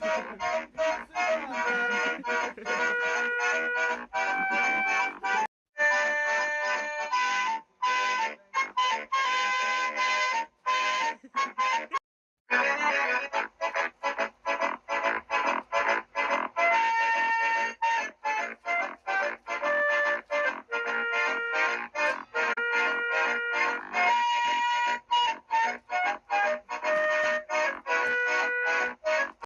Ha ha ha.